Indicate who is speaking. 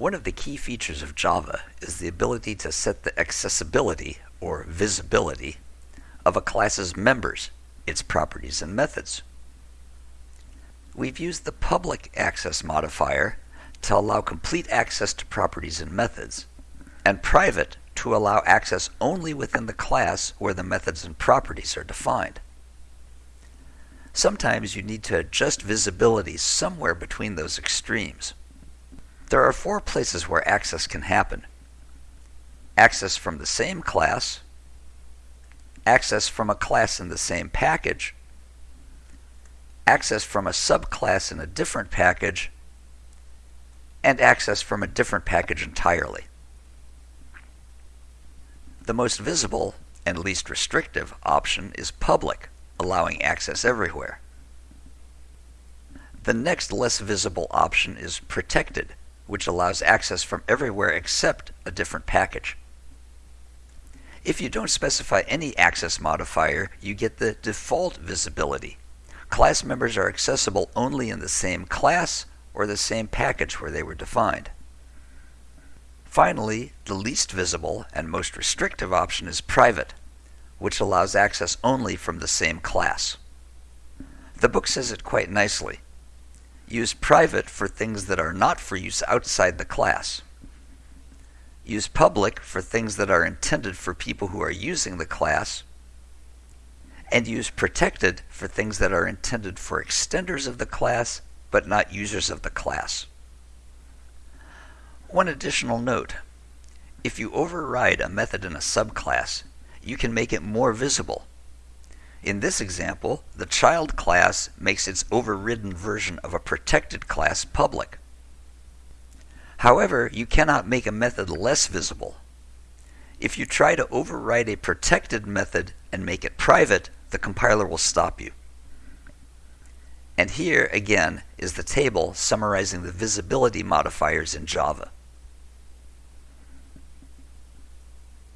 Speaker 1: One of the key features of Java is the ability to set the accessibility, or visibility, of a class's members, its properties and methods. We've used the public access modifier to allow complete access to properties and methods, and private to allow access only within the class where the methods and properties are defined. Sometimes you need to adjust visibility somewhere between those extremes. There are four places where access can happen. Access from the same class, access from a class in the same package, access from a subclass in a different package, and access from a different package entirely. The most visible and least restrictive option is public, allowing access everywhere. The next less visible option is protected, which allows access from everywhere except a different package. If you don't specify any access modifier, you get the default visibility. Class members are accessible only in the same class or the same package where they were defined. Finally, the least visible and most restrictive option is private, which allows access only from the same class. The book says it quite nicely. Use private for things that are not for use outside the class. Use public for things that are intended for people who are using the class. And use protected for things that are intended for extenders of the class but not users of the class. One additional note. If you override a method in a subclass, you can make it more visible in this example, the child class makes its overridden version of a protected class public. However, you cannot make a method less visible. If you try to override a protected method and make it private, the compiler will stop you. And here, again, is the table summarizing the visibility modifiers in Java.